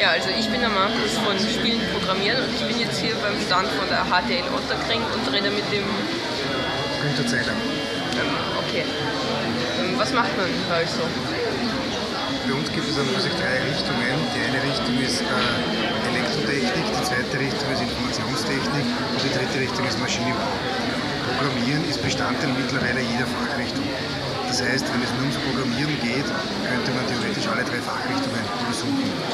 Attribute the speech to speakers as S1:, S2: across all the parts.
S1: Ja, also ich bin der Markus von Spielen Programmieren und ich bin jetzt hier beim Stand von der HTL Otterkring und rede mit dem
S2: Günther Zeiler.
S1: Okay. Ähm, was macht man da also?
S2: Bei uns gibt es an sich drei Richtungen. Die eine Richtung ist äh, Elektrotechnik, die zweite Richtung ist Informationstechnik und die dritte Richtung ist Maschinenbau. Programmieren ist Bestandteil mittlerweile jeder Fachrichtung. Das heißt, wenn es nur ums Programmieren geht, könnte man theoretisch alle drei Fachrichtungen besuchen.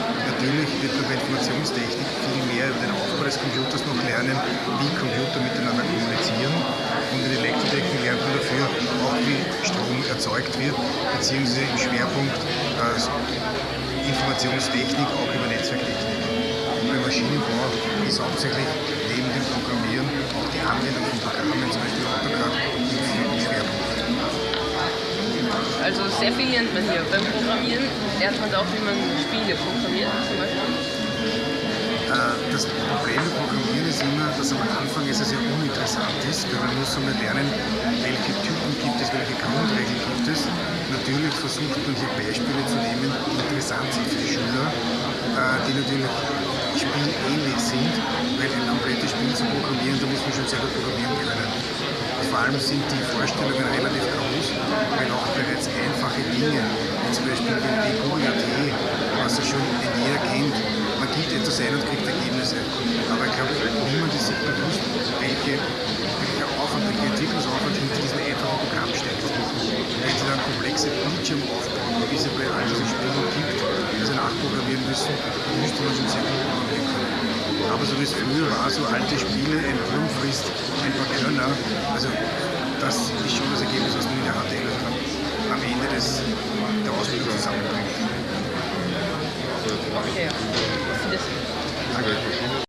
S2: Wird man bei Informationstechnik viel mehr über den Aufbau des Computers noch lernen, wie Computer miteinander kommunizieren. Und in Elektrotechnik lernt man dafür auch, wie Strom erzeugt wird, beziehungsweise im Schwerpunkt äh, Informationstechnik auch über Netzwerktechnik. Und beim Maschinenbau ist hauptsächlich neben dem Programmieren auch die Anwendung von Programmen, zum
S1: Also sehr viel lernt man hier. Beim Programmieren lernt man auch, wie man Spiele programmiert zum Beispiel.
S2: Äh, das Problem mit Programmieren ist immer, dass am Anfang es sehr uninteressant ist, weil man muss einmal lernen, welche Typen gibt es, welche Grundregeln gibt es. Natürlich versucht man hier Beispiele zu nehmen, die interessant sind für die Schüler, äh, die natürlich spielähnlich sind, weil ein komplettes Spiel zu programmieren, da muss man schon selber programmieren können. Vor allem sind die Vorstellungen relativ groß, Beispiel den DQIAT, was ja schon jeder kennt, man gibt etwas ein und kriegt Ergebnisse. Aber ich glaube, niemand ist sich bewusst, welche, welcher Aufwand, welcher Entwicklungsaufwand hinter diesem einfachen Programm steckt. Wenn Sie dann komplexe Bildschirm aufbauen, wie es ja bei all diesen Spielen gibt, sie nachprogrammieren müssen, müsste man schon sehr gut programmieren können. Aber so wie es früher war, so alte Spiele, ein Wurm frisst ein paar Körner, also das ist schon das Ergebnis, was man in der
S1: Okay. This